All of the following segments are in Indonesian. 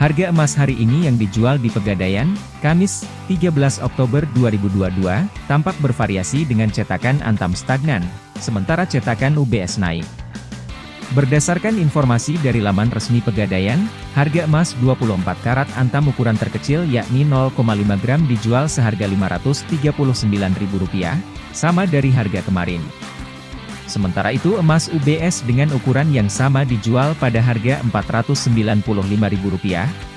Harga emas hari ini yang dijual di Pegadaian, Kamis, 13 Oktober 2022, tampak bervariasi dengan cetakan Antam stagnan, sementara cetakan UBS naik. Berdasarkan informasi dari laman resmi Pegadaian, harga emas 24 karat Antam ukuran terkecil yakni 0,5 gram dijual seharga Rp539.000, sama dari harga kemarin. Sementara itu emas UBS dengan ukuran yang sama dijual pada harga Rp495.000,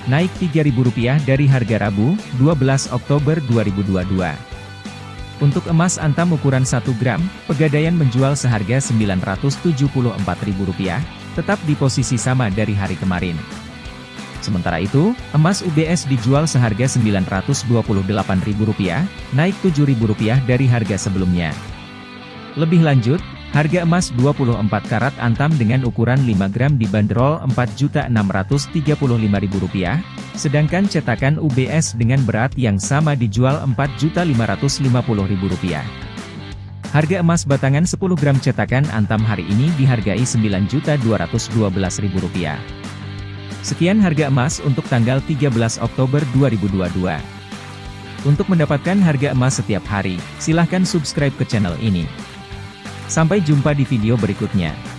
naik Rp3.000 dari harga Rabu, 12 Oktober 2022. Untuk emas antam ukuran 1 gram, Pegadaian menjual seharga Rp974.000, tetap di posisi sama dari hari kemarin. Sementara itu, emas UBS dijual seharga Rp928.000, naik Rp7.000 dari harga sebelumnya. Lebih lanjut, Harga emas 24 karat antam dengan ukuran 5 gram dibanderol Rp4.635.000, sedangkan cetakan UBS dengan berat yang sama dijual Rp4.550.000. Harga emas batangan 10 gram cetakan antam hari ini dihargai Rp9.212.000. Sekian harga emas untuk tanggal 13 Oktober 2022. Untuk mendapatkan harga emas setiap hari, silahkan subscribe ke channel ini. Sampai jumpa di video berikutnya.